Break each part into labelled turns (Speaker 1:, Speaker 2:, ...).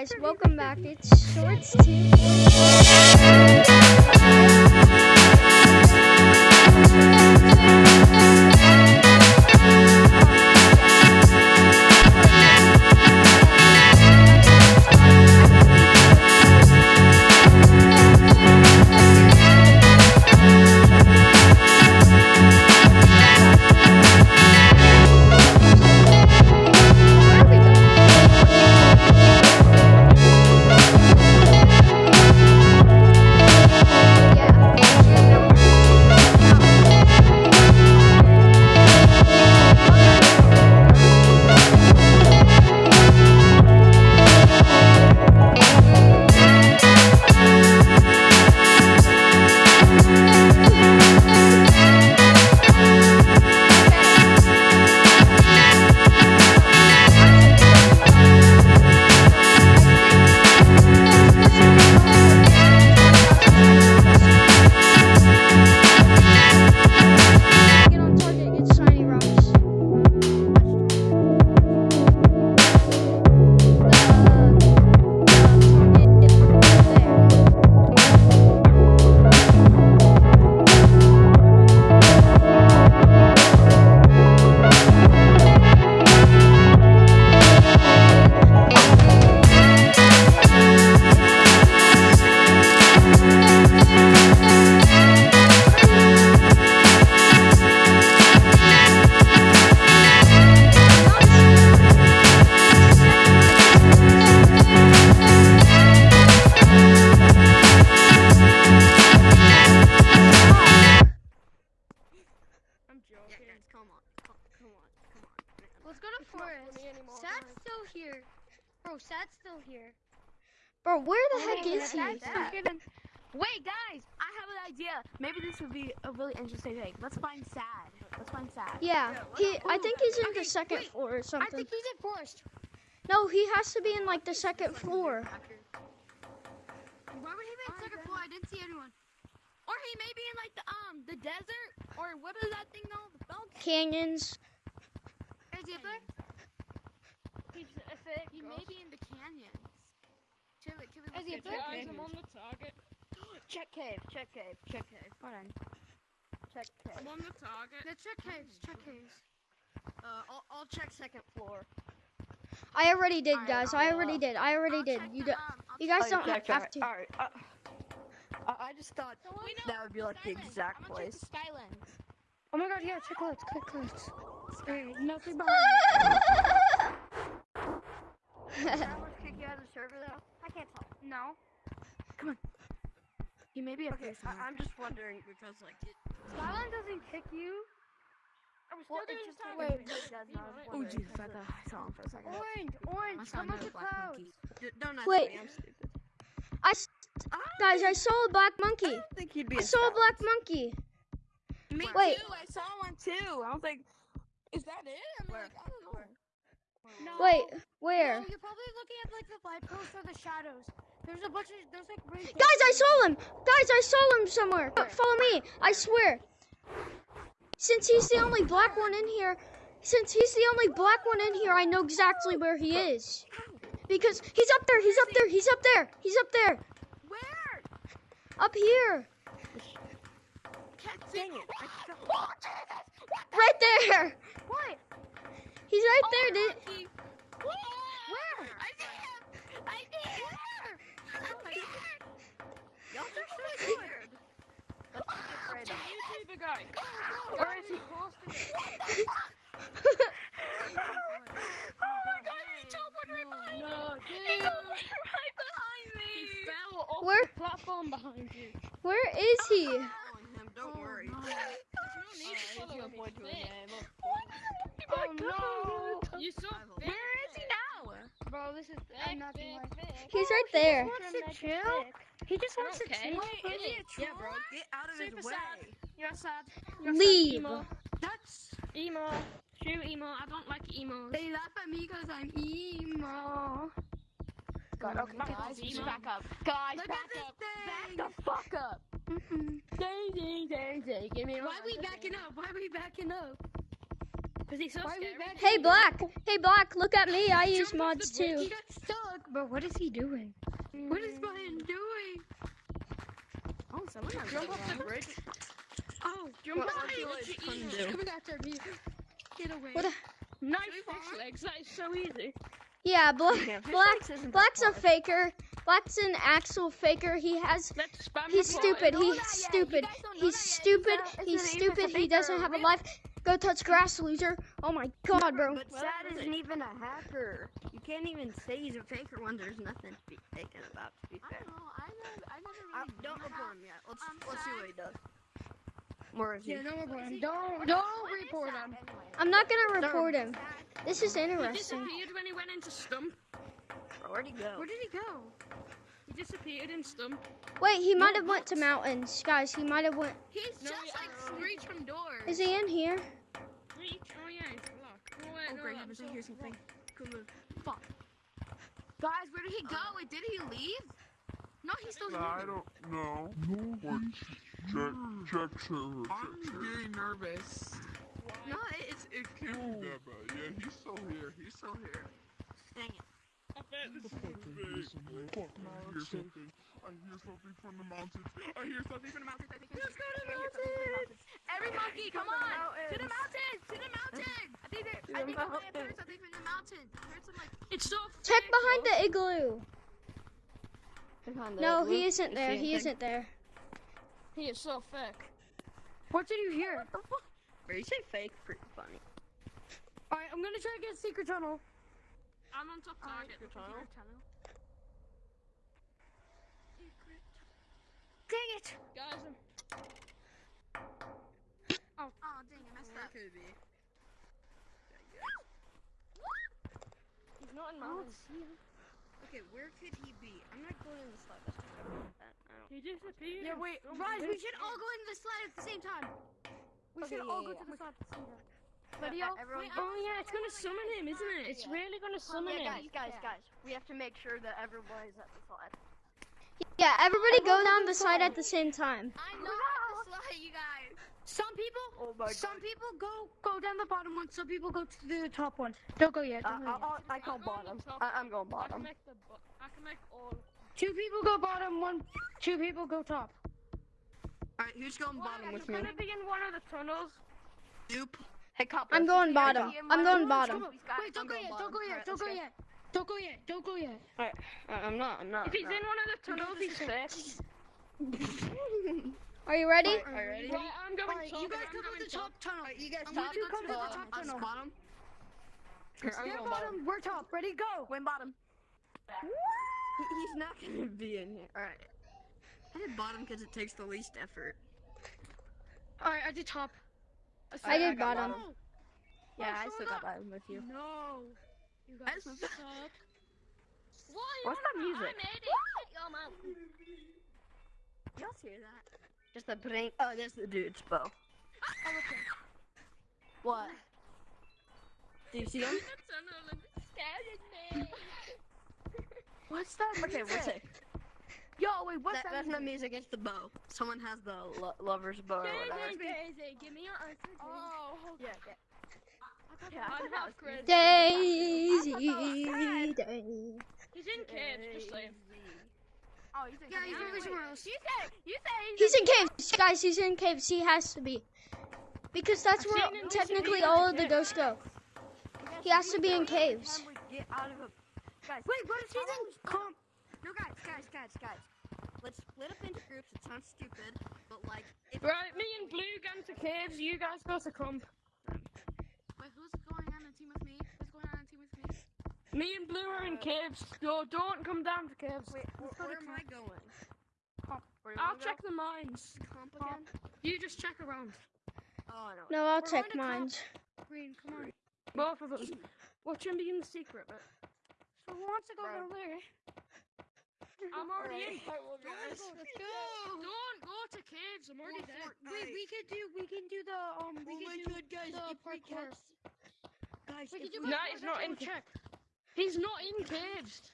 Speaker 1: guys, welcome back. It's Shorts
Speaker 2: 2.
Speaker 1: Let's go to
Speaker 3: It's
Speaker 1: forest. Sad's still here. Bro, Sad's still here. Bro, where the heck
Speaker 2: Oh,
Speaker 1: is he?
Speaker 2: that's Sad.
Speaker 3: Forgetting-
Speaker 2: Wait, guys, I have an idea. Maybe this would be a really interesting thing. Let's find Sad. Let's find Sad.
Speaker 1: Yeah,
Speaker 2: Yeah,
Speaker 1: he. I think he's in
Speaker 2: Okay,
Speaker 1: the second
Speaker 2: wait.
Speaker 1: floor or something.
Speaker 2: I think he's in forest.
Speaker 1: No, he has to be in like the second floor.
Speaker 2: Why would he be in second floor? I didn't see anyone. Or he may be in like the um the desert or what is that thing called? The?
Speaker 1: Canyons.
Speaker 2: Is he up there?
Speaker 3: He's, if it
Speaker 2: He
Speaker 3: goes-
Speaker 2: may be in the canyons. Should we, should we
Speaker 3: Is he
Speaker 2: look
Speaker 3: up there? Guys, I'm on the target.
Speaker 2: Check cave, check cave, check cave. Hold on. Check cave.
Speaker 3: I'm on the target.
Speaker 2: Yeah, check caves, check caves. Uh, I'll, I'll check second floor.
Speaker 1: I already did, guys. I already did. I already
Speaker 2: I'll
Speaker 1: did. You
Speaker 2: the,
Speaker 1: do,
Speaker 2: um,
Speaker 1: you guys don't
Speaker 4: check,
Speaker 1: have to.
Speaker 4: Alright, uh, I, I just thought
Speaker 2: We
Speaker 4: that would be like the
Speaker 2: Skylands.
Speaker 4: exact
Speaker 2: I'm
Speaker 4: place.
Speaker 2: check the Skylands.
Speaker 3: Oh my god, yeah, check lights, check lights. Hey, nothing behind
Speaker 2: kick you out of the server though? I can't tell.
Speaker 3: No. Come on.
Speaker 2: He may be
Speaker 4: Okay. I, I'm just wondering because like it,
Speaker 3: Skyline doesn't kick you. Are we still
Speaker 4: well,
Speaker 3: doing
Speaker 4: just wait. I
Speaker 2: Oh jeez, I thought I saw him for a second.
Speaker 3: Orange, orange, come up the
Speaker 2: black
Speaker 3: clouds.
Speaker 2: monkey.
Speaker 4: don't ask
Speaker 1: Wait.
Speaker 4: me. I'm stupid.
Speaker 1: I, s-
Speaker 4: I
Speaker 1: guys, I saw a black
Speaker 4: I
Speaker 1: monkey.
Speaker 4: don't think he'd be.
Speaker 1: I saw a black monkey.
Speaker 4: Me
Speaker 1: Wait.
Speaker 4: too. I saw one too. I was like, is that it? I'm Where? like, I don't know.
Speaker 3: No.
Speaker 1: Wait, where?
Speaker 3: No, you're probably looking at like the light post or the shadows. There's a bunch of there's like red
Speaker 1: Guys, I saw him. Guys, I saw him somewhere. Uh, Follow me. I swear. Since he's the only black one in here, since he's the only black one in here, I know exactly where he is. Because he's up there. He's up there. He's up there. He's up there.
Speaker 2: Where?
Speaker 1: Up here.
Speaker 2: Can't see.
Speaker 4: Dang it. I
Speaker 2: Oh, Jesus!
Speaker 1: Right there.
Speaker 2: What?
Speaker 1: He's right
Speaker 2: Oh,
Speaker 1: there, dude.
Speaker 2: monkey. Where? I see him! I see him! I see him!
Speaker 4: Y'all are so weird. Let's get right
Speaker 3: Can you see the guy?
Speaker 4: Where is he?
Speaker 2: Oh my god, he teleported right behind me! He
Speaker 3: dude.
Speaker 2: teleported right behind me!
Speaker 3: He fell off
Speaker 1: Where-
Speaker 3: the platform behind you.
Speaker 1: Oh, Where is he?
Speaker 4: Following him. Don't worry.
Speaker 3: no.
Speaker 4: Alright, he's gonna point to a name. of-
Speaker 3: Oh no! You saw
Speaker 4: Where
Speaker 2: Where is he now?
Speaker 3: Bro, this is I'm not gonna.
Speaker 1: He's right there.
Speaker 3: He wants to chill. He just wants to chill.
Speaker 2: Wait, is he a
Speaker 4: Yeah, bro. Get out of
Speaker 3: Super
Speaker 4: his
Speaker 3: sad.
Speaker 4: way.
Speaker 3: You're sad. You're
Speaker 1: Leave.
Speaker 3: Sad, emo.
Speaker 4: That's.
Speaker 3: emo. True emo. I don't like emos.
Speaker 2: They laugh at me because I'm emo.
Speaker 4: God, okay, guys,
Speaker 3: Emo.
Speaker 4: back up. Guys,
Speaker 2: Look
Speaker 4: back
Speaker 2: at this
Speaker 4: up.
Speaker 2: thing!
Speaker 4: Back the fuck up.
Speaker 3: Ding ding ding ding. Give me a
Speaker 2: Why we backing up? Why we backing up? Because he's so
Speaker 3: Why
Speaker 2: scary.
Speaker 1: Hey. Black. Hey, Black. Look at me. I use mods too.
Speaker 3: He got stuck, but what is he doing?
Speaker 2: What is Brian mm. doing? Oh, someone has
Speaker 4: Jump off the bridge.
Speaker 2: Oh, jump
Speaker 4: What
Speaker 2: off the
Speaker 4: you
Speaker 2: bridge.
Speaker 4: like
Speaker 2: Easy.
Speaker 4: to do?
Speaker 3: Coming after me. Get away.
Speaker 1: What? A,
Speaker 2: Nice
Speaker 4: Should
Speaker 2: fish legs. That is so easy.
Speaker 1: yeah, Black.
Speaker 4: Yeah, fish
Speaker 1: Black.
Speaker 4: legs isn't that
Speaker 1: Black's a
Speaker 4: hard.
Speaker 1: faker. Black's an actual faker. He has. He's stupid.
Speaker 2: Uh,
Speaker 1: he's stupid.
Speaker 2: You guys don't know
Speaker 1: He's stupid. He's
Speaker 2: it's an even
Speaker 1: stupid. He doesn't have a life. Go touch grass, loser. Oh my god, bro.
Speaker 4: But Sad
Speaker 2: that
Speaker 4: isn't even a hacker. You can't even say he's a faker when there's nothing to be taken about. To be
Speaker 2: I
Speaker 4: fair,
Speaker 2: don't know. I never, I never
Speaker 4: I,
Speaker 2: really
Speaker 4: don't
Speaker 2: know
Speaker 4: report
Speaker 2: how-
Speaker 4: him yet. Let's
Speaker 2: I'm
Speaker 4: let's see what he does. More of
Speaker 3: Yeah,
Speaker 4: you.
Speaker 3: don't report him. Don't, don't report him.
Speaker 1: I'm not gonna report him. This is interesting.
Speaker 2: He
Speaker 1: interesting.
Speaker 2: disappeared when he went into stump.
Speaker 4: Where'd he go?
Speaker 2: Where did he go? He disappeared in stump.
Speaker 1: Wait, he might have went to mountains, guys. He might have went.
Speaker 2: He's
Speaker 4: No,
Speaker 2: just
Speaker 4: he-
Speaker 2: like screech from doors.
Speaker 1: Is he in here?
Speaker 2: Screech? Oh yeah, he's blocked. Oh wait,
Speaker 4: Oh,
Speaker 2: no,
Speaker 4: great,
Speaker 2: I'm
Speaker 4: I
Speaker 2: so
Speaker 4: hear something. Come on.
Speaker 2: Fuck. Guys, where did he go? Wait, did he leave? No, he's still here.
Speaker 5: I don't know. What? Check, check server.
Speaker 6: I'm
Speaker 5: Check, check.
Speaker 6: getting nervous.
Speaker 5: No, it's it can't be that bad. Yeah, he's still here. He's still here.
Speaker 4: Dang it.
Speaker 2: I this is
Speaker 5: big. I hear something. I hear something from the mountains. I hear something from the mountains. I think I
Speaker 2: Let's go to the mountains! Every monkey, come on! To the mountains! To the mountains! I think they're. I think I heard something from the mountains. I heard some like. It's so.
Speaker 1: Check behind the igloo. No, he isn't there. He isn't there.
Speaker 2: He is so fake.
Speaker 3: What did you hear?
Speaker 4: Or you say fake? Pretty funny.
Speaker 3: Alright, I'm gonna try to get a secret tunnel.
Speaker 2: I'm on top target.
Speaker 4: your
Speaker 2: looking for
Speaker 4: tunnel.
Speaker 2: your.
Speaker 3: Dang it!
Speaker 2: Guys, I'm. Oh, oh, dang, I messed
Speaker 4: Where
Speaker 2: up.
Speaker 4: could it be?
Speaker 2: He's not in oh, mountains.
Speaker 4: Okay, where could he be? I'm not going in the slide. That's just I don't.
Speaker 2: He disappeared.
Speaker 3: Yeah, wait,
Speaker 2: Oh,
Speaker 3: guys, we should all go into the slide at the same time. We
Speaker 4: Okay,
Speaker 3: should
Speaker 4: yeah,
Speaker 3: all
Speaker 4: yeah,
Speaker 3: go to
Speaker 4: yeah.
Speaker 3: the slide at the same time.
Speaker 4: Yeah,
Speaker 3: Ready, all?
Speaker 2: Wait, oh yeah, it's gonna summon him, isn't it? It's really gonna summon
Speaker 4: yeah,
Speaker 2: him.
Speaker 4: guys, guys, guys. We have to make sure that everybody's at the slide.
Speaker 1: Yeah, everybody go down the slide at the same time.
Speaker 2: I'm not at the slide, you guys.
Speaker 3: Some people,
Speaker 4: Oh my
Speaker 3: some people go go down the bottom one. Some people go to the top one. Don't go yet.
Speaker 4: Uh,
Speaker 3: Don't go
Speaker 4: I'll,
Speaker 3: yet.
Speaker 4: I'll, I call
Speaker 2: I'm
Speaker 4: bottom. I, I'm going
Speaker 2: I can
Speaker 4: bottom.
Speaker 2: make the. I can make all.
Speaker 3: Two people go bottom. One, two people go top.
Speaker 4: Alright, who's going bottom with me?
Speaker 2: gonna be in one of the tunnels.
Speaker 4: Dupe. Hey, cop.
Speaker 1: I'm going bottom. I'm going bottom.
Speaker 3: Wait, don't go yet. Don't go yet. Don't go
Speaker 4: go.
Speaker 3: yet. Don't go yet. Don't go yet.
Speaker 4: Alright, I'm not. I'm not.
Speaker 2: If he's in one of the tunnels, he's fake.
Speaker 1: Are you ready?
Speaker 4: Are you ready?
Speaker 2: I'm going
Speaker 3: Alright,
Speaker 2: top.
Speaker 3: you guys
Speaker 2: I'm
Speaker 3: come
Speaker 2: going
Speaker 3: to the top tunnel.
Speaker 4: You guys
Speaker 3: You
Speaker 4: top.
Speaker 3: two come to the top
Speaker 4: us
Speaker 3: tunnel.
Speaker 4: bottom. Here, I'm
Speaker 3: They're
Speaker 4: going
Speaker 3: bottom.
Speaker 4: bottom.
Speaker 3: We're top. Ready? Go.
Speaker 4: Win bottom. He's not gonna be in here. Alright. I did bottom because it takes the least effort.
Speaker 3: Alright, I did top.
Speaker 1: I did
Speaker 4: got
Speaker 1: bottom.
Speaker 4: Yeah, oh, I
Speaker 3: Oh,
Speaker 4: still got bottom with you.
Speaker 3: No. You
Speaker 4: I
Speaker 3: guys
Speaker 4: just-
Speaker 3: suck.
Speaker 4: What's that music?
Speaker 2: I'm Eddie.
Speaker 4: Y'all hear that? Just a blink. Oh, that's the dude's bow. Oh, what? Do you see him?
Speaker 2: The tunnel scared me.
Speaker 3: What's that?
Speaker 4: Okay, what's it?
Speaker 3: Yo, wait, what's
Speaker 4: That,
Speaker 3: that?
Speaker 4: that's not music, it's the bow. Someone has the lo- lover's bow or whatever.
Speaker 2: Daisy, give me your answer. Oh,
Speaker 4: Yeah, yeah.
Speaker 2: yeah. I'm half crazy.
Speaker 1: Daisy, Daisy.
Speaker 2: He's in caves, just saying.
Speaker 4: Oh, you think
Speaker 3: Yeah, he's over somewhere else.
Speaker 2: You say, you say
Speaker 1: He's in caves, guys. He's in caves. He has to be, because that's where technically all of the ghosts go. He has to be in caves.
Speaker 4: Get out of a... Guys,
Speaker 3: Wait, what if he's in comp?
Speaker 4: No, guys, guys, guys, guys. Let's split up into groups. It sounds stupid, but like, if
Speaker 2: Right, me and Blue going to caves, you guys go to comp.
Speaker 7: Wait, who's going on a team with me? Who's going on a team with me?
Speaker 2: Me and Blue are in uh, caves. Yo, don't come down to caves.
Speaker 4: wait, where, where am I going? Where do
Speaker 2: I'll
Speaker 4: I go?
Speaker 2: check the mines.
Speaker 4: Comp again?
Speaker 2: You just check around.
Speaker 4: Oh, I know.
Speaker 1: No, I'll
Speaker 3: We're
Speaker 1: check
Speaker 3: going to
Speaker 1: mines.
Speaker 3: Green, come on.
Speaker 2: Both of us. Watch him be in the secret bit.
Speaker 3: So who wants to go
Speaker 4: Bro.
Speaker 3: down there?
Speaker 2: I'm already in.
Speaker 3: Let's go.
Speaker 2: Don't go to caves. I'm already there.
Speaker 3: Wait, we could do. We can do the um. We
Speaker 4: Oh
Speaker 3: can
Speaker 4: my
Speaker 3: do
Speaker 4: god, guys,
Speaker 3: the
Speaker 4: if we
Speaker 3: parkour.
Speaker 4: catch... Guys,
Speaker 3: We
Speaker 4: if
Speaker 3: can do
Speaker 2: No, he's not in
Speaker 3: Let's
Speaker 2: check. He's not in caves.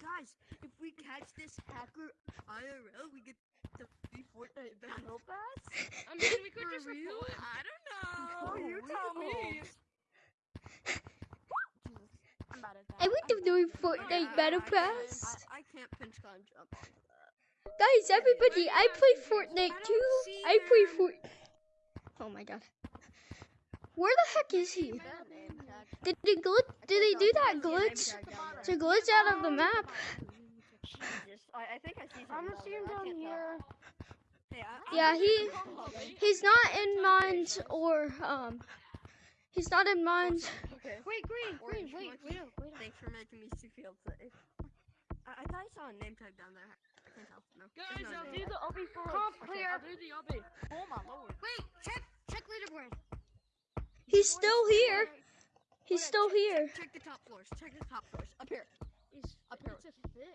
Speaker 4: Guys, if we catch this hacker IRL, we get the free Fortnite battle pass.
Speaker 2: I mean, we could
Speaker 4: For
Speaker 2: just
Speaker 4: real?
Speaker 2: report.
Speaker 4: I don't know.
Speaker 2: Oh, you tell me. about it.
Speaker 1: I went to do Fortnite
Speaker 4: I-
Speaker 1: Battle Pass.
Speaker 4: I, I can't pinch climb jump onto that.
Speaker 1: Guys, everybody, I play Fortnite too. I play Fort. Oh my god. Where the heck is he?
Speaker 4: That name tag.
Speaker 1: Did they glitch? Did they do that
Speaker 4: I see a
Speaker 1: glitch to glitch out of the map?
Speaker 4: I, I think I see
Speaker 3: I'm gonna see him down here.
Speaker 1: Yeah, he he's not in mines or um he's not in mines.
Speaker 4: Okay.
Speaker 3: Wait, green, green,
Speaker 4: Orange
Speaker 3: wait,
Speaker 4: monkey.
Speaker 3: wait, up, wait.
Speaker 4: Thanks for making me feel safe. I, I thought I saw a name tag down there. I can't tell. No.
Speaker 2: Guys,
Speaker 4: no
Speaker 2: I'll do the obby for us.
Speaker 3: Comp
Speaker 2: Okay,
Speaker 3: clear.
Speaker 2: I'll do the obby. Oh my lord.
Speaker 3: Wait, check, check leaderboard.
Speaker 1: He's still here. He's
Speaker 4: Okay,
Speaker 1: still
Speaker 4: check-
Speaker 1: here.
Speaker 4: Check, check the top floors. Check the top floors. Up here.
Speaker 2: He's
Speaker 4: Up here.
Speaker 2: it's a fit.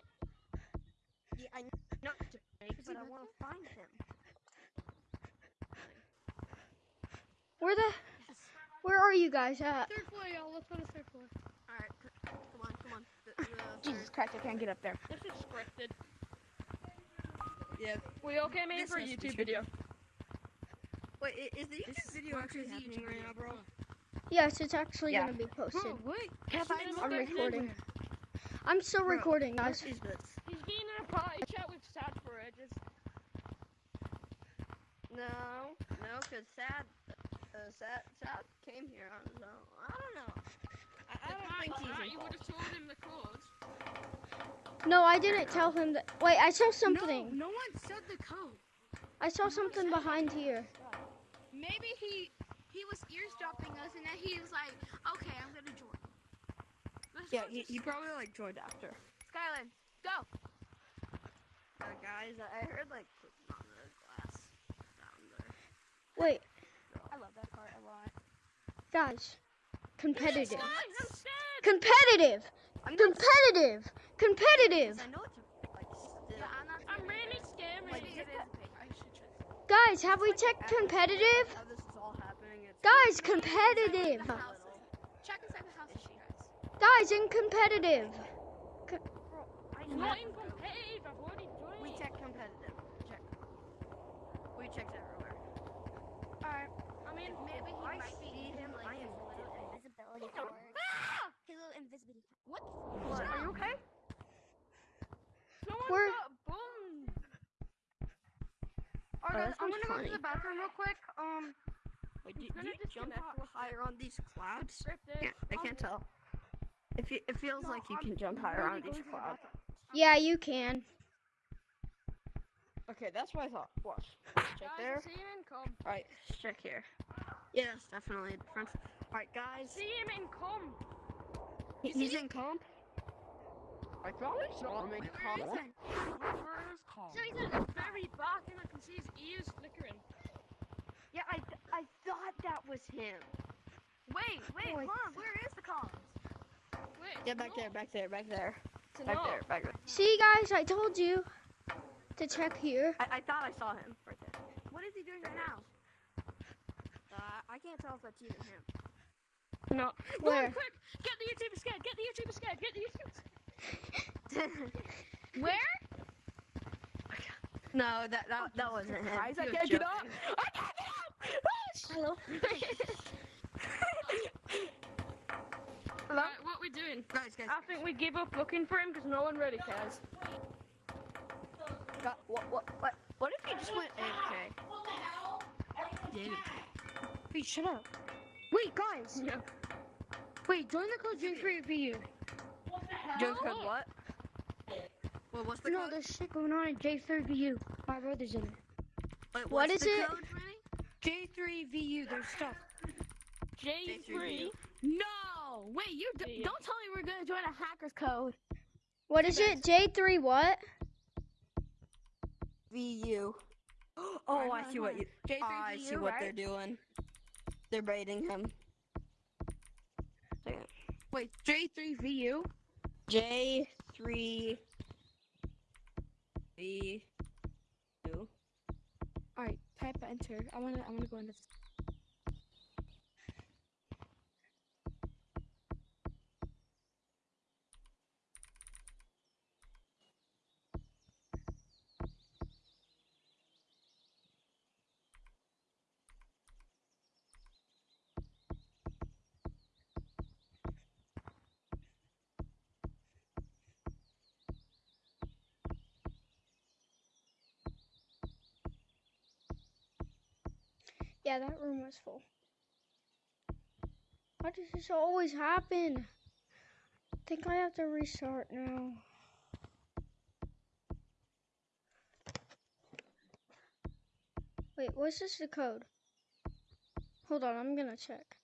Speaker 4: Yeah, I know to make, but I want to find him.
Speaker 1: Where the Where are you guys at?
Speaker 3: Third floor, y'all. Let's go to third floor.
Speaker 4: All right, come on, come on. The, the
Speaker 2: Jesus Christ, I can't get up there. This is scripted.
Speaker 4: third- yeah.
Speaker 2: We all came in
Speaker 4: This
Speaker 2: for a
Speaker 4: has to be
Speaker 2: YouTube video.
Speaker 4: Wait, is the YouTube video actually happening right now, bro?
Speaker 1: Yes, it's actually
Speaker 2: Yeah.
Speaker 1: gonna be posted.
Speaker 3: wait.
Speaker 1: I'm recording. I'm still
Speaker 4: Bro,
Speaker 1: recording,
Speaker 4: What
Speaker 1: guys.
Speaker 4: is this?
Speaker 2: He's been in a party chat with Sad for ages.
Speaker 4: No, no, cause Sad, uh, Sad, Sad came here on his own. I don't know. I, I don't think he's
Speaker 2: You would have told him the cause.
Speaker 1: No, I didn't tell him that. Wait, I saw something.
Speaker 3: No, no one said the code.
Speaker 1: I saw something behind here.
Speaker 7: Maybe he he was eavesdropping us, and then he was like, "Okay, I'm gonna join." Let's
Speaker 4: Yeah,
Speaker 7: go
Speaker 4: he, he probably like joined after.
Speaker 7: Skyland, go.
Speaker 4: Uh, guys, I I heard like on the glass down there.
Speaker 1: Wait,
Speaker 2: I love that part a lot.
Speaker 1: Guys. Competitive.
Speaker 2: I'm.
Speaker 1: Competitive.
Speaker 4: I'm
Speaker 1: Competitive. Competitive.
Speaker 4: I know it's a, like still.
Speaker 7: Yeah, I'm
Speaker 2: really scared.
Speaker 7: Maybe it is. I should check.
Speaker 1: Guys, have we checked competitive?
Speaker 4: How this is all happening. It's
Speaker 1: Guys, competitive.
Speaker 7: Check inside the houses, you guys.
Speaker 1: Guys, in competitive.
Speaker 2: Not in competitive. I've already joined.
Speaker 4: We check competitive. Check. We checked everywhere.
Speaker 2: Alright. I mean,
Speaker 7: Maybe he
Speaker 4: I
Speaker 7: might be
Speaker 4: see him. I am
Speaker 6: invisibility powers. Halo invisibility.
Speaker 2: what?
Speaker 4: What? Are you okay?
Speaker 2: Someone
Speaker 1: We're-
Speaker 2: got bummed.
Speaker 3: Alright, guys, I'm gonna go to the bathroom real quick. Um,
Speaker 4: Wait, do,
Speaker 2: gonna
Speaker 4: do you jump
Speaker 2: disconnect
Speaker 4: higher on these clouds? Yeah, I can't tell. It, it feels like you can jump higher on these clouds.
Speaker 1: Yeah, you can.
Speaker 4: Okay, that's what I thought. Watch. Check
Speaker 2: Guys,
Speaker 4: there.
Speaker 2: see him in com.
Speaker 4: Alright, check here. Yes, definitely a difference. Alright, guys.
Speaker 2: See him in com.
Speaker 4: He- He's in comp. I thought I saw him in comp.
Speaker 5: Where is Colin?
Speaker 2: So he's at the very back and I can see his ears flickering.
Speaker 4: Yeah, I, I thought that was him.
Speaker 7: Wait, wait, hold on. Where is the columns?
Speaker 2: Wait.
Speaker 4: Yeah, back there, back there, back there. Back
Speaker 2: not.
Speaker 4: there, back there.
Speaker 1: See, guys, I told you to check here.
Speaker 4: I, I thought I saw him right.
Speaker 7: What is he doing right now?
Speaker 4: Uh, I can't tell if that's even him.
Speaker 2: No.
Speaker 1: Where?
Speaker 2: Quick! Get the YouTuber scared! Get the YouTuber scared! Get the YouTuber scared!
Speaker 7: Where?
Speaker 4: no, that that, that wasn't him.
Speaker 2: Guys, I can't get up! I can't get up!
Speaker 1: Hello.
Speaker 2: Right, what we doing?
Speaker 4: Guys, guys,
Speaker 2: I think we give up looking for him because no one really cares.
Speaker 4: Got, what, what, what, what if he just went AFK? Did
Speaker 3: Wait, shut up. Wait, guys.
Speaker 2: Yeah.
Speaker 3: Wait, join the code J3VU.
Speaker 4: Joe code what? Well, what's the
Speaker 3: No,
Speaker 4: code?
Speaker 3: there's shit going on in J3VU. My brother's in it.
Speaker 4: Wait, what's
Speaker 1: it?
Speaker 4: Code,
Speaker 3: J3VU, there's stuff.
Speaker 2: J3.
Speaker 7: No! Wait, you d- don't tell me we're gonna join a hacker's code.
Speaker 1: What is it? J3 what?
Speaker 4: VU. Oh, I see what you.
Speaker 3: J3VU,
Speaker 4: I see what
Speaker 3: right?
Speaker 4: they're doing. They're baiting him.
Speaker 3: Wait, J3VU?
Speaker 4: J3VU.
Speaker 3: Alright, type enter. I wanna I wanna go into
Speaker 1: Yeah, that room was full. Why does this always happen? I think I have to restart now. Wait, what's this the code? Hold on, I'm gonna check.